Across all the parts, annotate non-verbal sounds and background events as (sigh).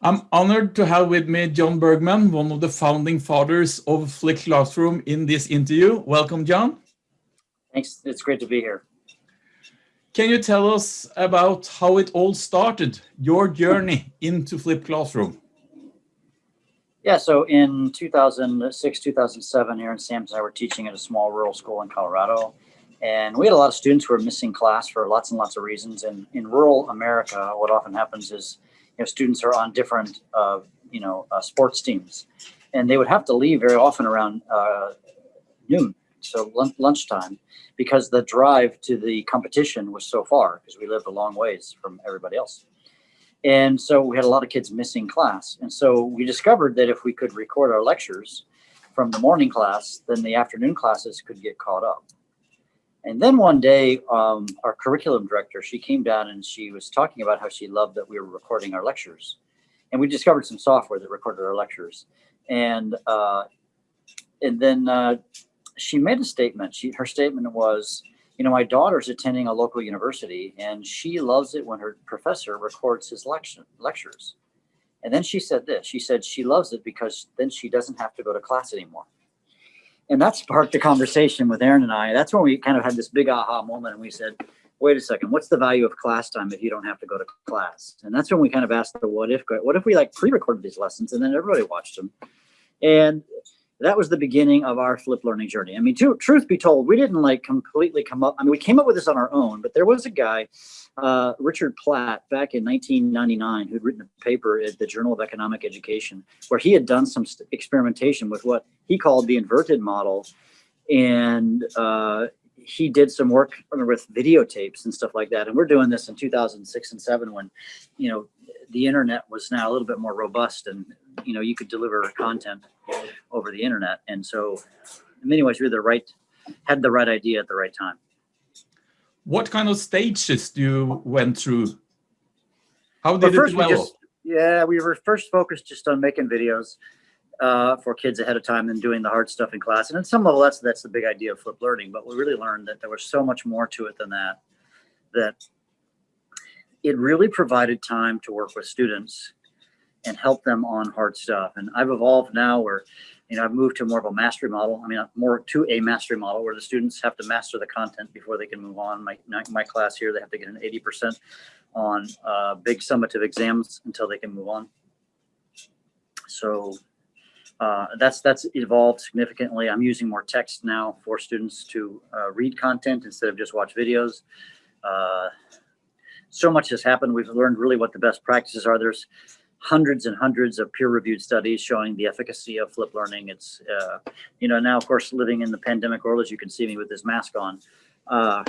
I'm honored to have with me John Bergmann, one of the founding fathers of Flipped Classroom in this interview. Welcome, John. Thanks, it's great to be here. Can you tell us about how it all started, your journey into Flipped Classroom? Yeah, so in 2006, 2007, Aaron Sams and I were teaching at a small rural school in Colorado. And we had a lot of students who were missing class for lots and lots of reasons. And in rural America, what often happens is know, students are on different, uh, you know, uh, sports teams, and they would have to leave very often around uh, noon, so lunchtime, because the drive to the competition was so far because we lived a long ways from everybody else. And so we had a lot of kids missing class. And so we discovered that if we could record our lectures from the morning class, then the afternoon classes could get caught up. And then one day, um, our curriculum director, she came down and she was talking about how she loved that we were recording our lectures. And we discovered some software that recorded our lectures. And uh, and then uh, she made a statement. She her statement was, you know, my daughter's attending a local university and she loves it when her professor records his lecture, lectures. And then she said this, she said she loves it because then she doesn't have to go to class anymore and that sparked the conversation with Aaron and I. That's when we kind of had this big aha moment and we said, wait a second, what's the value of class time if you don't have to go to class? And that's when we kind of asked the what if, what if we like pre-recorded these lessons and then everybody watched them? And that was the beginning of our flip learning journey. I mean, to, truth be told, we didn't like completely come up. I mean, we came up with this on our own, but there was a guy, uh, Richard Platt, back in 1999, who'd written a paper at the Journal of Economic Education, where he had done some experimentation with what he called the inverted model. And uh, he did some work with videotapes and stuff like that. And we're doing this in 2006 and seven when, you know, the internet was now a little bit more robust and, you know, you could deliver content over the internet. And so in many ways, we are the right, had the right idea at the right time. What kind of stages do you went through? How did well, it develop? Just, yeah, we were first focused just on making videos uh, for kids ahead of time and doing the hard stuff in class. And at some level, that's that's the big idea of flipped learning. But we really learned that there was so much more to it than that. That it really provided time to work with students and help them on hard stuff. And I've evolved now where, you know, I've moved to more of a mastery model. I mean, more to a mastery model where the students have to master the content before they can move on. My, my class here, they have to get an 80% on uh, big summative exams until they can move on. So uh, that's that's evolved significantly. I'm using more text now for students to uh, read content instead of just watch videos. Uh, so much has happened. We've learned really what the best practices are. There's hundreds and hundreds of peer-reviewed studies showing the efficacy of flip learning. It's, uh, you know, now of course living in the pandemic world, as you can see me with this mask on, uh,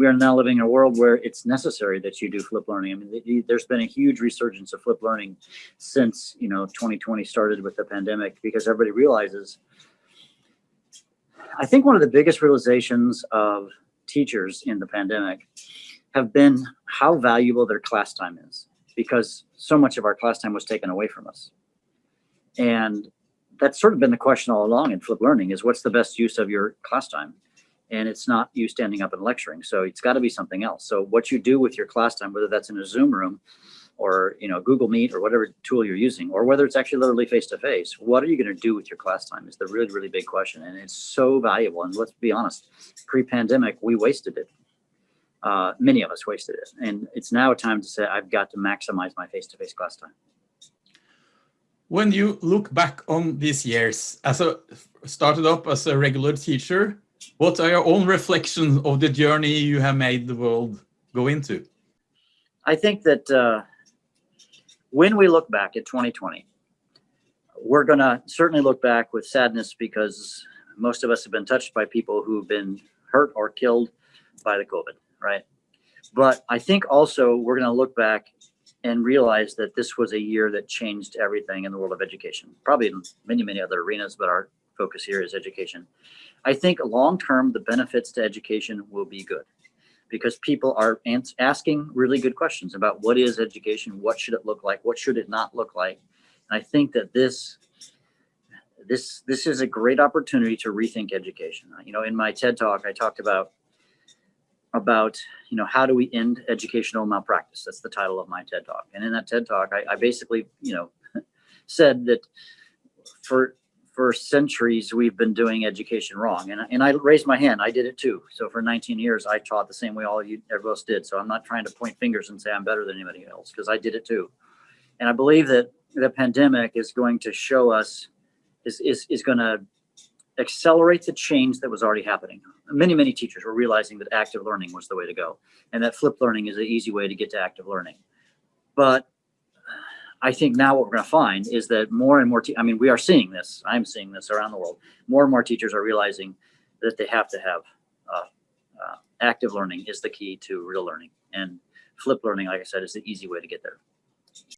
we are now living in a world where it's necessary that you do flip learning. I mean, there's been a huge resurgence of flip learning since, you know, 2020 started with the pandemic because everybody realizes, I think one of the biggest realizations of teachers in the pandemic have been how valuable their class time is because so much of our class time was taken away from us. And that's sort of been the question all along in flip learning is what's the best use of your class time? And it's not you standing up and lecturing. So it's got to be something else. So what you do with your class time, whether that's in a Zoom room or you know Google Meet or whatever tool you're using, or whether it's actually literally face to face, what are you going to do with your class time is the really really big question, and it's so valuable. And let's be honest, pre-pandemic we wasted it. Uh, many of us wasted it, and it's now a time to say I've got to maximize my face to face class time. When you look back on these years, as a started up as a regular teacher, what are your own reflections of the journey you have made the world go into? I think that uh, when we look back at 2020, we're going to certainly look back with sadness because most of us have been touched by people who've been hurt or killed by the COVID, right? But I think also we're going to look back and realize that this was a year that changed everything in the world of education, probably in many, many other arenas, but our focus here is education. I think long term, the benefits to education will be good because people are asking really good questions about what is education, what should it look like, what should it not look like. And I think that this this this is a great opportunity to rethink education. You know, in my TED talk, I talked about about, you know, how do we end educational malpractice? That's the title of my TED talk. And in that TED talk, I, I basically, you know, (laughs) said that for for centuries we've been doing education wrong. And, I- and I raised my hand. I did it too. So for 19 years, I taught the same way all you everybody else did. So I'm not trying to point fingers and say I'm better than anybody else because I did it too. And I believe that the pandemic is going to show us is is is going to accelerate the change that was already happening. Many, many teachers were realizing that active learning was the way to go and that flipped learning is an easy way to get to active learning. But I think now what we're going to find is that more and more, I mean, we are seeing this, I'm seeing this around the world. More and more teachers are realizing that they have to have uh, uh, active learning is the key to real learning. And flip learning, like I said, is the easy way to get there.